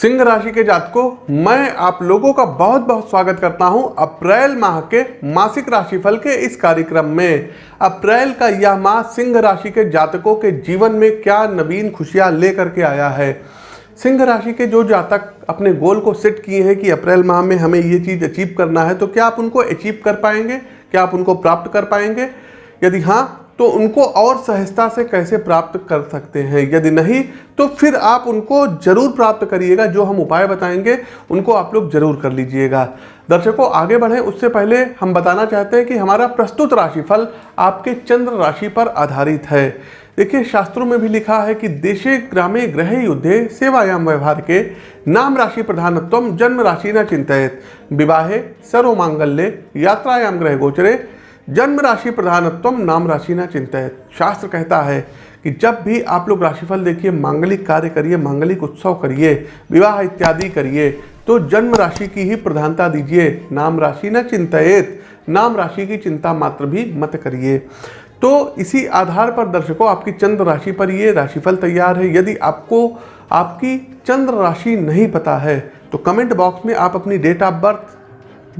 सिंह राशि के जातकों मैं आप लोगों का बहुत बहुत स्वागत करता हूँ अप्रैल माह के मासिक राशिफल के इस कार्यक्रम में। अप्रैल का यह माह सिंह राशि के जातकों के जीवन में क्या नवीन खुशियाँ लेकर के आया है? सिंह राशि के जो जातक अपने गोल को सेट किए हैं कि अप्रैल माह में हमें ये चीज़ अचीव करना है तो क्या आप उनको अचीव कर पाएँगे? क्या आप उनको प्राप्त कर पाएँगे? यदि हाँ तो उनको और सहजता से कैसे प्राप्त कर सकते हैं? यदि नहीं तो फिर आप उनको ज़रूर प्राप्त करिएगा। जो हम उपाय बताएँगे, उनको आप लोग ज़रूर कर लीजिएगा। दर्शकों, आगे बढ़ें। उससे पहले हम बताना चाहते हैं कि हमारा प्रस्तुत राशिफल आपके चंद्र राशि पर आधारित है। देखिए, शास्त्रों में भी लिखा है कि देशे ग्रामे ग्रह युद्धे सेवायाम व्यवहार के नाम राशि प्रधानत्व जन्म राशि न चिंतित विवाहे सर्व मांगल्य यात्रायाम ग्रह गोचरे जन्म राशि प्रधानत्व नाम राशि न चिंतित शास्त्र कहता है कि जब भी आप लोग राशिफल देखिए, मांगलिक कार्य करिए, मांगलिक उत्सव करिए, विवाह इत्यादि करिए तो जन्म राशि की ही प्रधानता दीजिए। नाम राशि न चिंतित नाम राशि की चिंता मात्र भी मत करिए। तो इसी आधार पर दर्शकों, आपकी चंद्र राशि पर ये राशिफल तैयार है। यदि आपको आपकी चंद्र राशि नहीं पता है तो कमेंट बॉक्स में आप अपनी डेट ऑफ़ बर्थ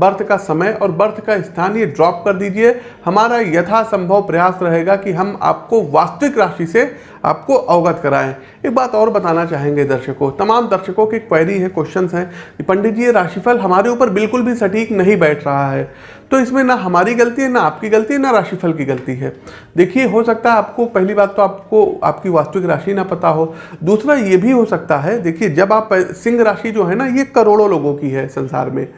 बर्थ का समय और बर्थ का स्थान ये ड्रॉप कर दीजिए। हमारा यथासंभव प्रयास रहेगा कि हम आपको वास्तविक राशि से आपको अवगत कराएँ। एक बात और बताना चाहेंगे दर्शकों। तमाम दर्शकों की क्वेरी है क्वेश्चन हैं। कि पंडित जी, ये राशिफल हमारे ऊपर बिल्कुल भी सटीक नहीं बैठ रहा है। तो इसमें ना हमारी गलती है, ना आपकी गलती है, ना राशिफल की गलती है। देखिए, हो सकता है आपको, पहली बात तो आपको आपकी वास्तविक राशि ना पता हो। दूसरा, ये भी हो सकता है, देखिए, जब आप सिंह राशि जो है ना, ये करोड़ों लोगों की है संसार में।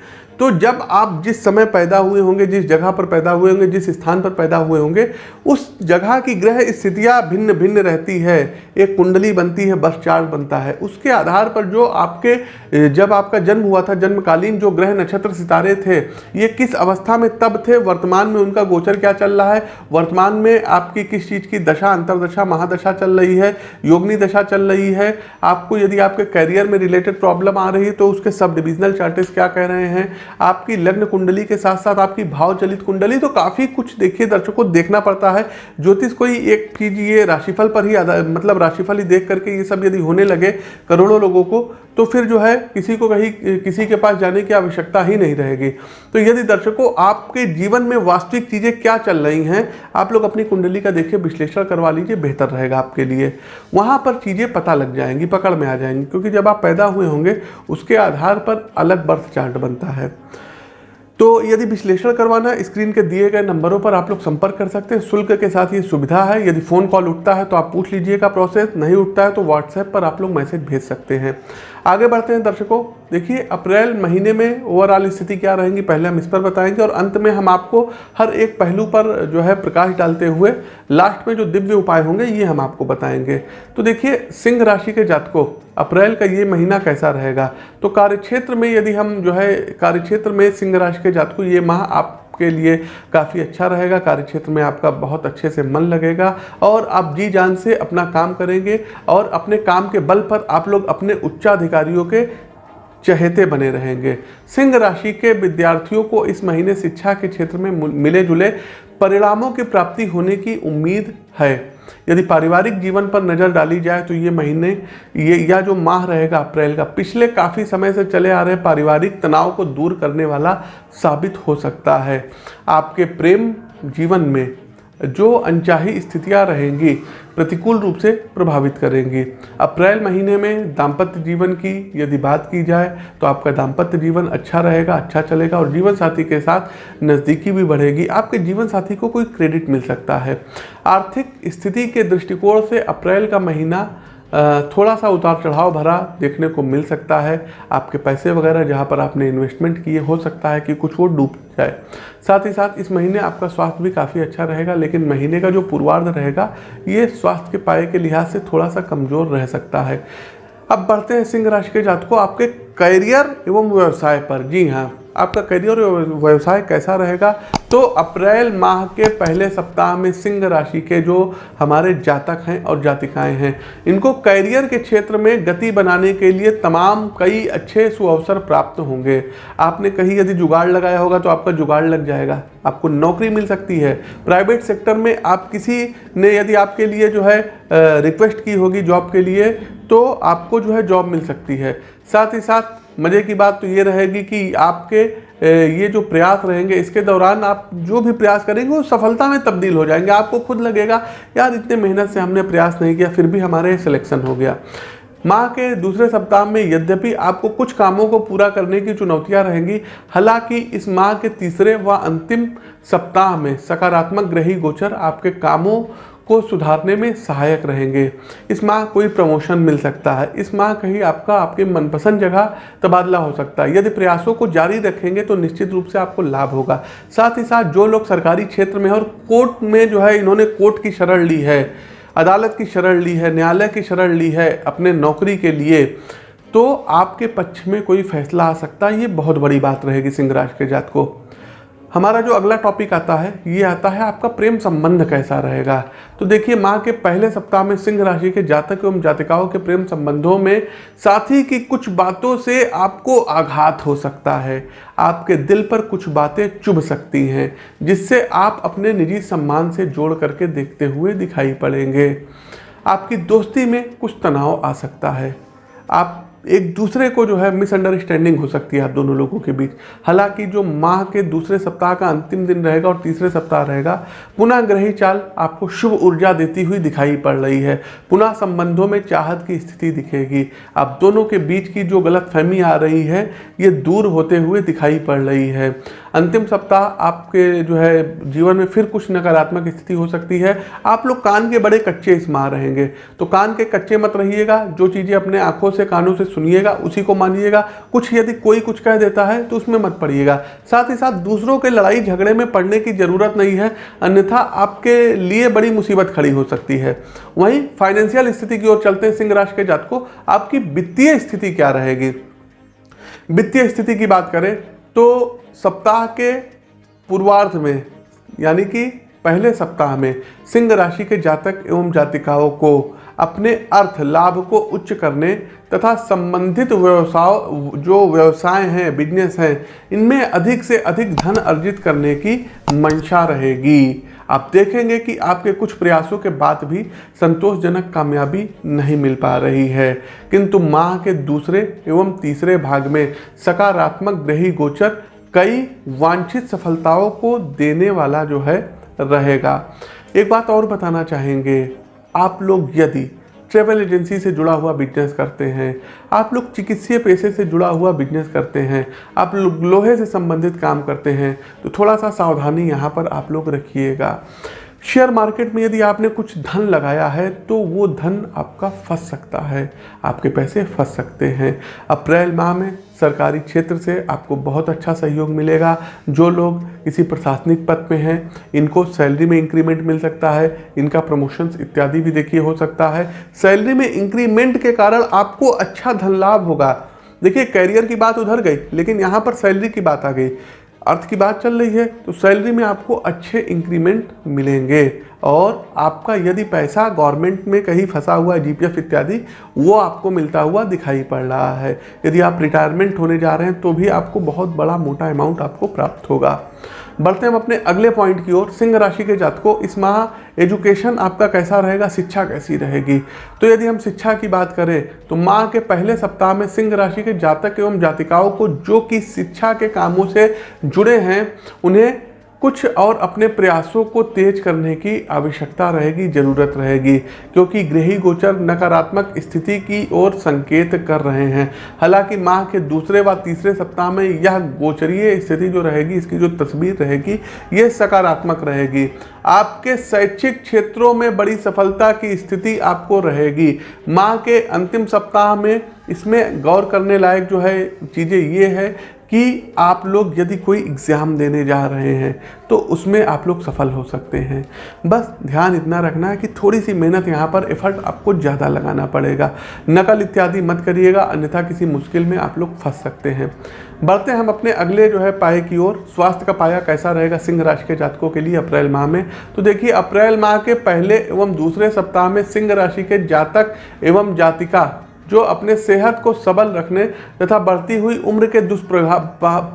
तो जब आप जिस समय पैदा हुए होंगे, जिस जगह पर पैदा हुए होंगे, जिस स्थान पर पैदा हुए होंगे, उस जगह की ग्रह स्थितियाँ भिन्न भिन्न रहती है। एक कुंडली बनती है, बस चार्ट बनता है। उसके आधार पर जो आपके, जब आपका जन्म हुआ था, जन्मकालीन जो ग्रह नक्षत्र सितारे थे, ये किस अवस्था में तब थे? वर्तमान में उनका गोचर क्या चल रहा है? वर्तमान में आपकी किस चीज़ की दशा, अंतरदशा, महादशा चल रही है? योगनी दशा चल रही है? आपको यदि आपके करियर में रिलेटेड प्रॉब्लम आ रही है तो उसके सब डिविजनल चार्टेस क्या कह रहे हैं? आपकी लग्न कुंडली के साथ साथ आपकी भाव चलित कुंडली तो काफ़ी कुछ देखिए, दर्शकों को देखना पड़ता है। ज्योतिष कोई एक चीज़, ये राशिफल पर ही मतलब राशिफल ही देख करके ये सब यदि होने लगे करोड़ों लोगों को तो फिर जो है किसी को कहीं, किसी के पास जाने की आवश्यकता ही नहीं रहेगी। तो यदि दर्शकों, आपके जीवन में वास्तविक चीज़ें क्या चल रही हैं, आप लोग अपनी कुंडली का देखिए, विश्लेषण करवा लीजिए, बेहतर रहेगा आपके लिए। वहाँ पर चीज़ें पता लग जाएँगी, पकड़ में आ जाएँगी, क्योंकि जब आप पैदा हुए होंगे, उसके आधार पर अलग बर्थ चार्ट बनता है। तो यदि विश्लेषण करवाना है, स्क्रीन के दिए गए नंबरों पर आप लोग संपर्क कर सकते हैं। शुल्क के साथ ये सुविधा है, यदि फ़ोन कॉल उठता है तो आप पूछ लीजिएगा प्रोसेस, नहीं उठता है तो व्हाट्सएप पर आप लोग मैसेज भेज सकते हैं। आगे बढ़ते हैं दर्शकों। देखिए, अप्रैल महीने में ओवरऑल स्थिति क्या रहेंगी, पहले हम इस पर बताएँगे और अंत में हम आपको हर एक पहलू पर जो है प्रकाश डालते हुए लास्ट में जो दिव्य उपाय होंगे, ये हम आपको बताएँगे। तो देखिए, सिंह राशि के जातकों, अप्रैल का ये महीना कैसा रहेगा? तो कार्यक्षेत्र में यदि हम जो है, कार्यक्षेत्र में सिंह राशि के जातकों, ये माह आप के लिए काफ़ी अच्छा रहेगा। कार्य क्षेत्र में आपका बहुत अच्छे से मन लगेगा और आप जी जान से अपना काम करेंगे और अपने काम के बल पर आप लोग अपने उच्चाधिकारियों के चहेते बने रहेंगे। सिंह राशि के विद्यार्थियों को इस महीने शिक्षा के क्षेत्र में मिले जुले परिणामों की प्राप्ति होने की उम्मीद है। यदि पारिवारिक जीवन पर नज़र डाली जाए तो ये महीने, ये, या जो माह रहेगा, अप्रैल का, पिछले काफ़ी समय से चले आ रहे पारिवारिक तनाव को दूर करने वाला साबित हो सकता है। आपके प्रेम जीवन में जो अनचाही स्थितियाँ रहेंगी प्रतिकूल रूप से प्रभावित करेंगी। अप्रैल महीने में दाम्पत्य जीवन की यदि बात की जाए तो आपका दाम्पत्य जीवन अच्छा रहेगा अच्छा चलेगा और जीवन साथी के साथ नज़दीकी भी बढ़ेगी। आपके जीवन साथी को कोई क्रेडिट मिल सकता है। आर्थिक स्थिति के दृष्टिकोण से अप्रैल का महीना थोड़ा सा उतार चढ़ाव भरा देखने को मिल सकता है। आपके पैसे वगैरह जहाँ पर आपने इन्वेस्टमेंट किए, हो सकता है कि कुछ वो डूब जाए। साथ ही साथ इस महीने आपका स्वास्थ्य भी काफ़ी अच्छा रहेगा, लेकिन महीने का जो पूर्वार्ध रहेगा, ये स्वास्थ्य के पाए के लिहाज से थोड़ा सा कमज़ोर रह सकता है। अब बढ़ते हैं सिंह राशि के जातकों, आपके करियर एवं व्यवसाय पर। जी हाँ आपका करियर व्यवसाय कैसा रहेगा? तो अप्रैल माह के पहले सप्ताह में सिंह राशि के जो हमारे जातक हैं और जातिकाएँ हैं, इनको करियर के क्षेत्र में गति बनाने के लिए तमाम कई अच्छे सुअवसर प्राप्त होंगे। आपने कहीं यदि जुगाड़ लगाया होगा तो आपका जुगाड़ लग जाएगा, आपको नौकरी मिल सकती है। प्राइवेट सेक्टर में आप किसी ने यदि आपके लिए जो है रिक्वेस्ट की होगी जॉब के लिए तो आपको जो है जॉब मिल सकती है। साथ ही साथ मज़े की बात तो ये रहेगी कि आपके ये जो प्रयास रहेंगे, इसके दौरान आप जो भी प्रयास करेंगे, वो सफलता में तब्दील हो जाएँगे। आपको खुद लगेगा, यार, इतने मेहनत से हमने प्रयास नहीं किया, फिर भी हमारे सिलेक्शन हो गया। माह के दूसरे सप्ताह में यद्यपि आपको कुछ कामों को पूरा करने की चुनौतियाँ रहेंगी, हालाँकि इस माह के तीसरे व अंतिम सप्ताह में सकारात्मक ग्रही गोचर आपके कामों को सुधारने में सहायक रहेंगे। इस माह कोई प्रमोशन मिल सकता है। इस माह कहीं आपका, आपके मनपसंद जगह तबादला हो सकता है। यदि प्रयासों को जारी रखेंगे तो निश्चित रूप से आपको लाभ होगा। साथ ही साथ जो लोग सरकारी क्षेत्र में और कोर्ट में जो है इन्होंने कोर्ट की शरण ली है, अदालत की शरण ली है, न्यायालय की शरण ली है अपने नौकरी के लिए तो आपके पक्ष में कोई फैसला आ सकता है। ये बहुत बड़ी बात रहेगी सिंह राज के जात को। हमारा जो अगला टॉपिक आता है, ये आता है आपका प्रेम संबंध कैसा रहेगा? तो देखिए माह के पहले सप्ताह में सिंह राशि के जातक एवं जातिकाओं के प्रेम संबंधों में साथी की कुछ बातों से आपको आघात हो सकता है। आपके दिल पर कुछ बातें चुभ सकती हैं, जिससे आप अपने निजी सम्मान से जोड़ करके देखते हुए दिखाई पड़ेंगे। आपकी दोस्ती में कुछ तनाव आ सकता है। आप एक दूसरे को जो है मिसअंडरस्टैंडिंग हो सकती है आप दोनों लोगों के बीच। हालाँकि जो माह के दूसरे सप्ताह का अंतिम दिन रहेगा और तीसरे सप्ताह रहेगा पुनः ग्रही चाल आपको शुभ ऊर्जा देती हुई दिखाई पड़ रही है। पुनः संबंधों में चाहत की स्थिति दिखेगी। आप दोनों के बीच की जो गलत फहमी आ रही है, ये दूर होते हुए दिखाई पड़ रही है। अंतिम सप्ताह आपके जो है जीवन में फिर कुछ नकारात्मक स्थिति हो सकती है। आप लोग कान के बड़े कच्चे इस माह रहेंगे। तो कान के कच्चे मत रहिएगा। जो चीज़ें अपने आँखों से कानों से सुनिएगा, उसी को मानिएगा। कुछ यदि कोई कुछ कह देता है तो उसमें मत पड़िएगा। साथ ही साथ दूसरों के लड़ाई झगड़े में पड़ने की ज़रूरत नहीं है, अन्यथा आपके लिए बड़ी मुसीबत खड़ी हो सकती है। वहीं फाइनेंशियल स्थिति की ओर चलते हैं सिंह राशि के जात को। आपकी वित्तीय स्थिति क्या रहेगी? वित्तीय स्थिति की बात करें तो सप्ताह के पूर्वार्ध में, यानी कि पहले सप्ताह में सिंह राशि के जातक एवं जातिकाओं को अपने अर्थ लाभ को उच्च करने तथा संबंधित व्यवसाय, जो व्यवसाय हैं बिज़नेस हैं, इनमें अधिक से अधिक धन अर्जित करने की मंशा रहेगी। आप देखेंगे कि आपके कुछ प्रयासों के बाद भी संतोषजनक कामयाबी नहीं मिल पा रही है। किंतु माह के दूसरे एवं तीसरे भाग में सकारात्मक ग्रही गोचर कई वांछित सफलताओं को देने वाला जो है, रहेगा। एक बात और बताना चाहेंगे। आप लोग यदि ट्रेवल एजेंसी से जुड़ा हुआ बिज़नेस करते हैं, आप लोग चिकित्सीय पेशे से जुड़ा हुआ बिज़नेस करते हैं, आप लोग लोहे से संबंधित काम करते हैं तो थोड़ा सा सावधानी यहाँ पर आप लोग रखिएगा। शेयर मार्केट में यदि आपने कुछ धन लगाया है तो वो धन आपका फंस सकता है। आपके पैसे फंस सकते हैं। अप्रैल माह में सरकारी क्षेत्र से आपको बहुत अच्छा सहयोग मिलेगा। जो लोग किसी प्रशासनिक पद पे हैं, इनको सैलरी में इंक्रीमेंट मिल सकता है। इनका प्रमोशंस इत्यादि भी देखिए हो सकता है। सैलरी में इंक्रीमेंट के कारण आपको अच्छा धन लाभ होगा। देखिए, कैरियर की बात उधर गई, लेकिन यहाँ पर सैलरी की बात आ गई। अर्थ की बात चल रही है तो सैलरी में आपको अच्छे इंक्रीमेंट मिलेंगे। और आपका यदि पैसा गवर्नमेंट में कहीं फंसा हुआ है जीपीएफ इत्यादि, वो आपको मिलता हुआ दिखाई पड़ रहा है। यदि आप रिटायरमेंट होने जा रहे हैं तो भी आपको बहुत बड़ा मोटा अमाउंट आपको प्राप्त होगा। बढ़ते हम अपने अगले पॉइंट की ओर। सिंह राशि के जातकों, इस माह एजुकेशन आपका कैसा रहेगा? शिक्षा कैसी रहेगी? तो यदि हम शिक्षा की बात करें तो माह के पहले सप्ताह में सिंह राशि के जातक एवं जातिकाओं को जो कि शिक्षा के कामों से जुड़े हैं, उन्हें कुछ और अपने प्रयासों को तेज करने की आवश्यकता रहेगी, ज़रूरत रहेगी, क्योंकि गृही गोचर नकारात्मक स्थिति की ओर संकेत कर रहे हैं। हालाँकि माह के दूसरे व तीसरे सप्ताह में यह गोचरीय स्थिति जो रहेगी, इसकी जो तस्वीर रहेगी ये सकारात्मक रहेगी। आपके शैक्षिक क्षेत्रों में बड़ी सफलता की स्थिति आपको रहेगी। माह के अंतिम सप्ताह में इसमें गौर करने लायक जो है चीज़ें ये है कि आप लोग यदि कोई एग्ज़ाम देने जा रहे हैं तो उसमें आप लोग सफल हो सकते हैं। बस ध्यान इतना रखना है कि थोड़ी सी मेहनत यहाँ पर एफर्ट आपको ज़्यादा लगाना पड़ेगा। नकल इत्यादि मत करिएगा, अन्यथा किसी मुश्किल में आप लोग फंस सकते हैं। बढ़ते हम अपने अगले जो है पाए की ओर। स्वास्थ्य का पाया कैसा रहेगा सिंह राशि के जातकों के लिए अप्रैल माह में? तो देखिए, अप्रैल माह के पहले एवं दूसरे सप्ताह में सिंह राशि के जातक एवं जातिका जो अपने सेहत को सबल रखने तथा बढ़ती हुई उम्र के दुष्प्रभाव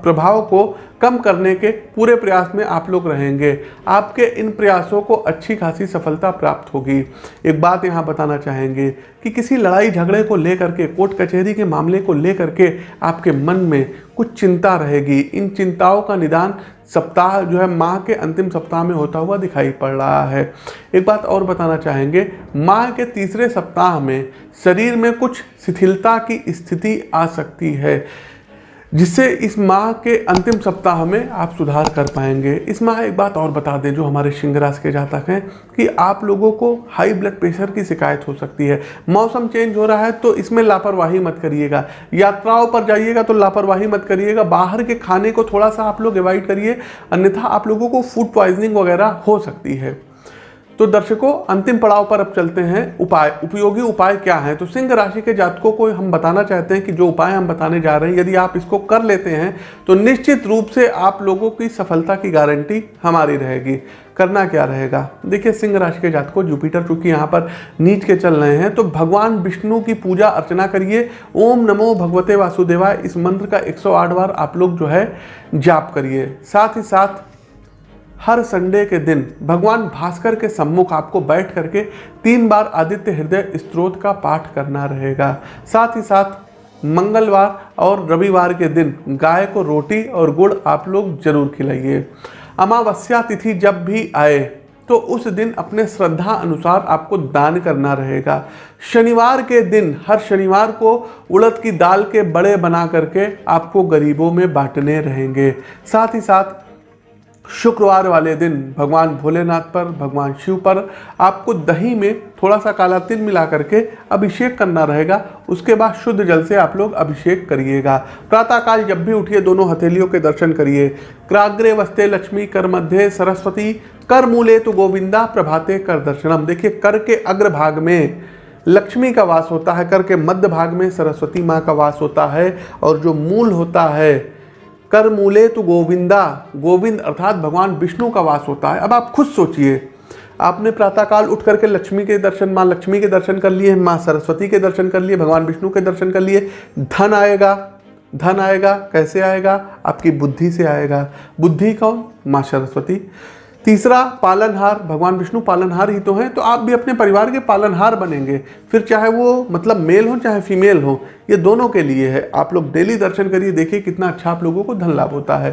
प्रभाव को कम करने के पूरे प्रयास में आप लोग रहेंगे। आपके इन प्रयासों को अच्छी खासी सफलता प्राप्त होगी। एक बात यहाँ बताना चाहेंगे कि किसी लड़ाई झगड़े को लेकर के, कोर्ट कचहरी के मामले को लेकर के आपके मन में कुछ चिंता रहेगी। इन चिंताओं का निदान सप्ताह, जो है माह के अंतिम सप्ताह में होता हुआ दिखाई पड़ रहा है। एक बात और बताना चाहेंगे, माह के तीसरे सप्ताह में शरीर में कुछ शिथिलता की स्थिति आ सकती है। जिससे इस माह के अंतिम सप्ताह में आप सुधार कर पाएँगे। इस माह एक बात और बता दें, जो हमारे सिंह राशि के जातक हैं, कि आप लोगों को हाई ब्लड प्रेशर की शिकायत हो सकती है। मौसम चेंज हो रहा है तो इसमें लापरवाही मत करिएगा। यात्राओं पर जाइएगा तो लापरवाही मत करिएगा। बाहर के खाने को थोड़ा सा आप लोग अवॉइड करिए। अन्यथा आप लोगों को फ़ूड पॉइजनिंग वगैरह हो सकती है। तो दर्शकों, अंतिम पड़ाव पर अब चलते हैं। उपाय, उपयोगी उपाय क्या है? तो सिंह राशि के जातकों को हम बताना चाहते हैं कि जो उपाय हम बताने जा रहे हैं, यदि आप इसको कर लेते हैं तो निश्चित रूप से आप लोगों की सफलता की गारंटी हमारी रहेगी। करना क्या रहेगा? देखिए, सिंह राशि के जातकों, जुपिटर चूँकि यहाँ पर नीच के चल रहे हैं तो भगवान विष्णु की पूजा अर्चना करिए। ओम नमो भगवते वासुदेवाय, इस मंत्र का 108 बार आप लोग जो है जाप करिए। साथ ही साथ हर संडे के दिन भगवान भास्कर के सम्मुख आपको बैठ करके तीन बार आदित्य हृदय स्त्रोत का पाठ करना रहेगा। साथ ही साथ मंगलवार और रविवार के दिन गाय को रोटी और गुड़ आप लोग ज़रूर खिलाइए। अमावस्या तिथि जब भी आए तो उस दिन अपने श्रद्धा अनुसार आपको दान करना रहेगा। शनिवार के दिन हर शनिवार को उड़द की दाल के बड़े बना करके आपको गरीबों में बांटने रहेंगे। साथ ही साथ शुक्रवार वाले दिन भगवान भोलेनाथ पर, भगवान शिव पर आपको दही में थोड़ा सा काला तिल मिला करके अभिषेक करना रहेगा। उसके बाद शुद्ध जल से आप लोग अभिषेक करिएगा। प्रातःकाल जब भी उठिए, दोनों हथेलियों के दर्शन करिए। क्राग्रे वस्ते लक्ष्मी कर मध्य सरस्वती, कर मूले तो गोविंदा प्रभाते कर दर्शनम। देखिए, कर के अग्र भाग में लक्ष्मी का वास होता है, कर के मध्य भाग में सरस्वती माँ का वास होता है और जो मूल होता है कर मूले तो गोविंदा। गोविंद अर्थात भगवान विष्णु का वास होता है। अब आप खुद सोचिए। आपने प्रातःकाल उठ करके लक्ष्मी के दर्शन, माँ लक्ष्मी के दर्शन कर लिए, माँ सरस्वती के दर्शन कर लिए, भगवान विष्णु के दर्शन कर लिए, धन आएगा। धन आएगा, कैसे आएगा? आपकी बुद्धि से आएगा। बुद्धि कौन? माँ सरस्वती। तीसरा, पालनहार। भगवान विष्णु पालनहार ही तो हैं तो आप भी अपने परिवार के पालनहार बनेंगे। फिर चाहे वो मतलब मेल हो, चाहे फीमेल हो, ये दोनों के लिए है। आप लोग डेली दर्शन करिए, देखिए कितना अच्छा आप लोगों को धन लाभ होता है।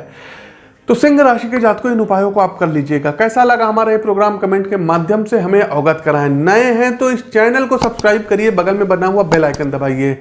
तो सिंह राशि के जातकों, इन उपायों को आप कर लीजिएगा। कैसा लगा हमारा ये प्रोग्राम कमेंट के माध्यम से? हमें अवगत कराएँ। नए हैं तो इस चैनल को सब्सक्राइब करिए। बगल में बना हुआ बेल आइकन दबाइए।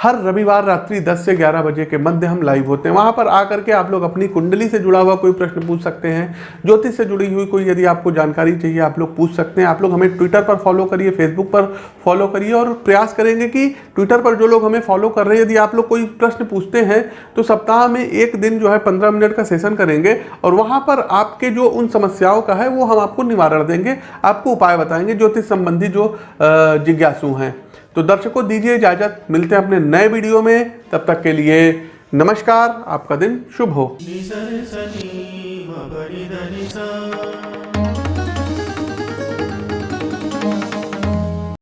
हर रविवार रात्रि 10 से 11 बजे के मध्य हम लाइव होते हैं। वहाँ पर आकर के आप लोग अपनी कुंडली से जुड़ा हुआ कोई प्रश्न पूछ सकते हैं। ज्योतिष से जुड़ी हुई कोई यदि आपको जानकारी चाहिए, आप लोग पूछ सकते हैं। आप लोग हमें ट्विटर पर फॉलो करिए फेसबुक पर फॉलो करिए और प्रयास करेंगे कि ट्विटर पर जो लोग हमें फॉलो कर रहे हैं, यदि आप लोग कोई प्रश्न पूछते हैं तो सप्ताह में एक दिन जो है पंद्रह मिनट का सेशन करेंगे और वहाँ पर आपके जो उन समस्याओं का है, वो हम आपको निवारण देंगे। आपको उपाय बताएँगे, ज्योतिष संबंधी जो जिज्ञासु हैं। तो दर्शकों, दीजिए इजाज़त। मिलते हैं अपने नए वीडियो में। तब तक के लिए नमस्कार। आपका दिन शुभ हो।